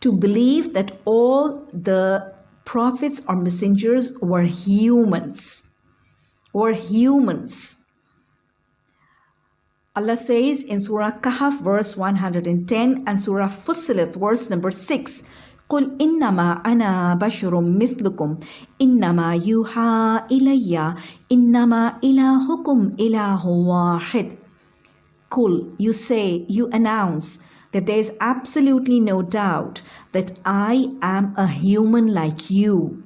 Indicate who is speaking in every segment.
Speaker 1: to believe that all the prophets or messengers were humans. Were humans. Allah says in Surah Kahf, verse 110, and Surah Fussilat, verse number 6, قل إنما أنا بشر مثلكم إنما يوحى إلي إنما إلهكم إله واحد Kul, you say, you announce that there is absolutely no doubt that I am a human like you.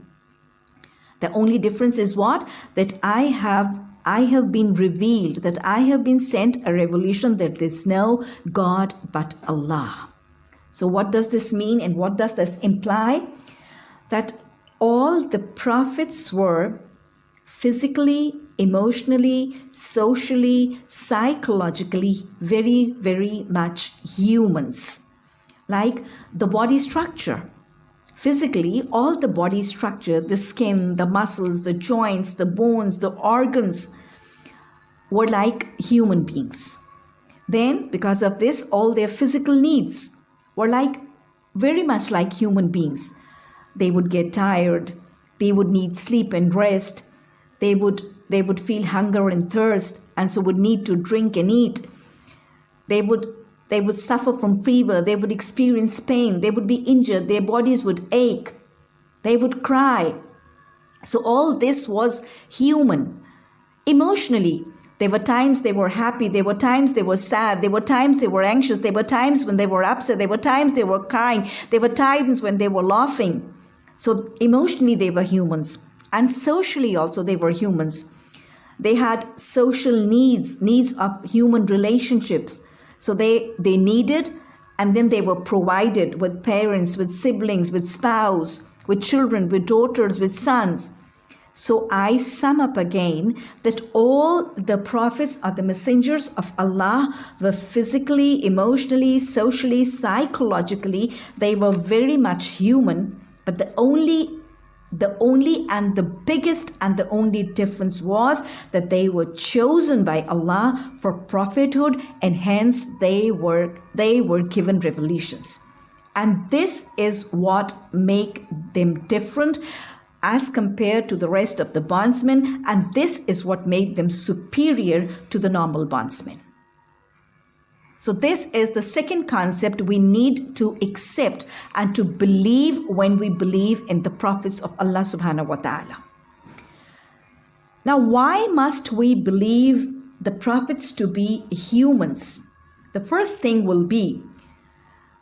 Speaker 1: The only difference is what? That I have I have been revealed, that I have been sent a revelation that there's no God but Allah. So, what does this mean and what does this imply? That all the prophets were physically, emotionally, socially, psychologically very, very much humans. Like the body structure. Physically, all the body structure, the skin, the muscles, the joints, the bones, the organs were like human beings. Then, because of this, all their physical needs were like very much like human beings. They would get tired, they would need sleep and rest, they would they would feel hunger and thirst and so would need to drink and eat. They would they would suffer from fever, they would experience pain, they would be injured, their bodies would ache, they would cry. So all this was human. Emotionally, there were times they were happy, there were times they were sad, there were times they were anxious, there were times when they were upset, there were times they were crying, there were times when they were laughing. So emotionally, they were humans. And socially, also, they were humans. They had social needs, needs of human relationships. So they, they needed and then they were provided with parents, with siblings, with spouse, with children, with daughters, with sons. So I sum up again that all the prophets are the messengers of Allah were physically, emotionally, socially, psychologically, they were very much human, but the only the only and the biggest and the only difference was that they were chosen by Allah for prophethood and hence they were they were given revelations. And this is what make them different as compared to the rest of the bondsmen, and this is what made them superior to the normal bondsmen. So, this is the second concept we need to accept and to believe when we believe in the prophets of Allah subhanahu wa ta'ala. Now, why must we believe the prophets to be humans? The first thing will be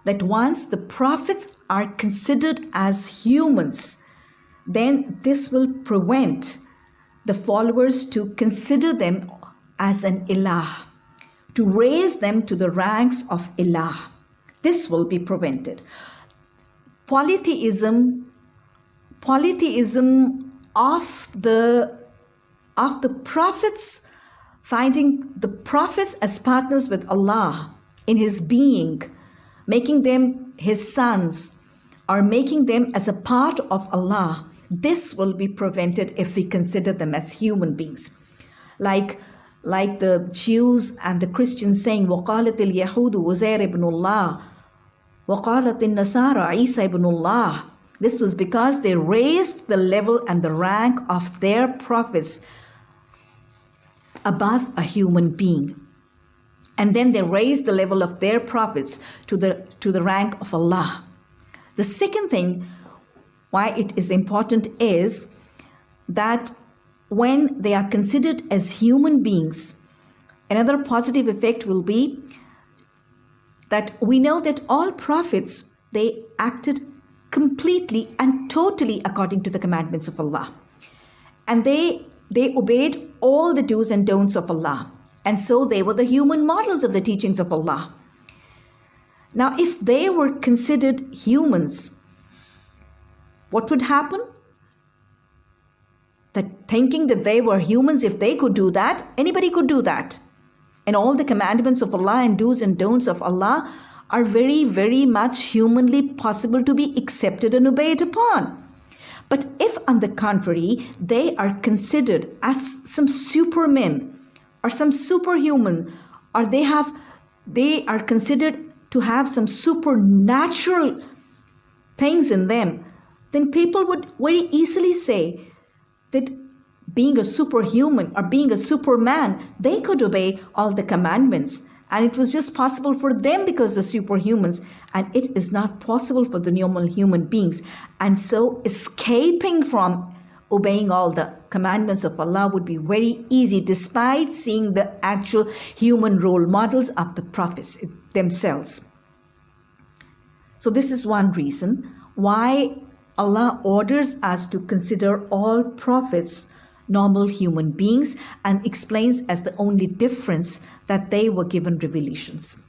Speaker 1: that once the prophets are considered as humans, then this will prevent the followers to consider them as an ilah, to raise them to the ranks of ilah. This will be prevented. Polytheism, polytheism of the of the prophets, finding the prophets as partners with Allah in His being, making them His sons, or making them as a part of Allah this will be prevented if we consider them as human beings. Like, like the Jews and the Christians saying وقالت اليهود عزير ibn Allah وقالت النصارى عيسى ibn Allah. This was because they raised the level and the rank of their prophets above a human being. And then they raised the level of their prophets to the to the rank of Allah. The second thing why it is important is that when they are considered as human beings, another positive effect will be that we know that all prophets they acted completely and totally according to the commandments of Allah. And they they obeyed all the do's and don'ts of Allah. And so they were the human models of the teachings of Allah. Now, if they were considered humans, what would happen? Thinking that they were humans, if they could do that, anybody could do that. And all the commandments of Allah and do's and don'ts of Allah are very, very much humanly possible to be accepted and obeyed upon. But if, on the contrary, they are considered as some supermen or some superhuman, or they have they are considered to have some supernatural things in them, then people would very easily say that being a superhuman or being a superman, they could obey all the commandments. And it was just possible for them because they're superhumans. And it is not possible for the normal human beings. And so escaping from obeying all the commandments of Allah would be very easy despite seeing the actual human role models of the prophets themselves. So, this is one reason why Allah orders us to consider all prophets normal human beings and explains as the only difference that they were given revelations.